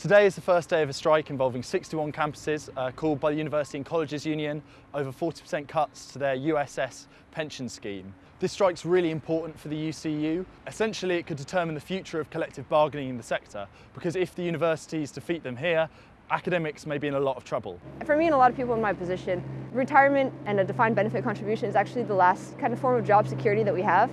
Today is the first day of a strike involving 61 campuses uh, called by the University and Colleges Union over 40% cuts to their USS pension scheme. This strike's really important for the UCU. Essentially it could determine the future of collective bargaining in the sector because if the universities defeat them here, academics may be in a lot of trouble. For me and a lot of people in my position, retirement and a defined benefit contribution is actually the last kind of form of job security that we have.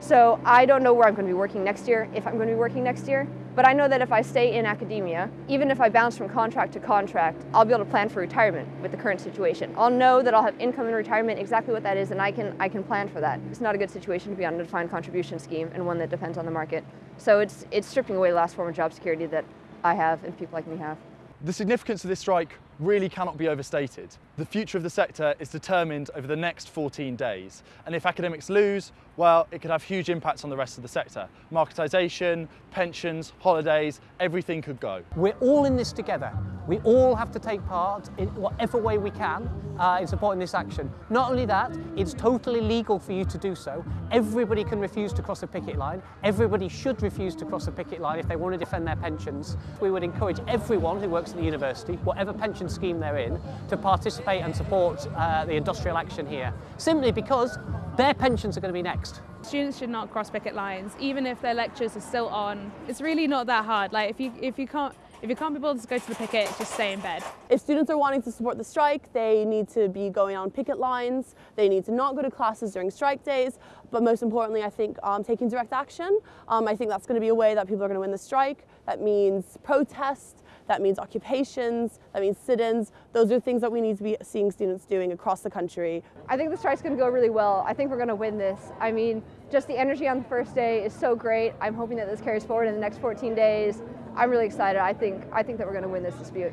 So I don't know where I'm going to be working next year, if I'm going to be working next year, but I know that if I stay in academia, even if I bounce from contract to contract, I'll be able to plan for retirement with the current situation. I'll know that I'll have income in retirement, exactly what that is, and I can, I can plan for that. It's not a good situation to be on a defined contribution scheme and one that depends on the market. So it's, it's stripping away the last form of job security that I have and people like me have. The significance of this strike really cannot be overstated. The future of the sector is determined over the next 14 days, and if academics lose, well, it could have huge impacts on the rest of the sector. Marketisation, pensions, holidays, everything could go. We're all in this together. We all have to take part in whatever way we can uh, in supporting this action. Not only that, it's totally legal for you to do so. Everybody can refuse to cross a picket line. Everybody should refuse to cross a picket line if they want to defend their pensions. We would encourage everyone who works at the university, whatever pension scheme they're in to participate and support uh, the industrial action here, simply because their pensions are going to be next. Students should not cross picket lines, even if their lectures are still on. It's really not that hard. Like if you if you can't if you can't be able to go to the picket, just stay in bed. If students are wanting to support the strike, they need to be going on picket lines, they need to not go to classes during strike days, but most importantly, I think um, taking direct action. Um, I think that's going to be a way that people are going to win the strike. That means protest, that means occupations, that means sit-ins. Those are things that we need to be seeing students doing across the country. I think the strike's going to go really well. I think we're going to win this. I mean, just the energy on the first day is so great. I'm hoping that this carries forward in the next 14 days. I'm really excited. I think, I think that we're going to win this dispute.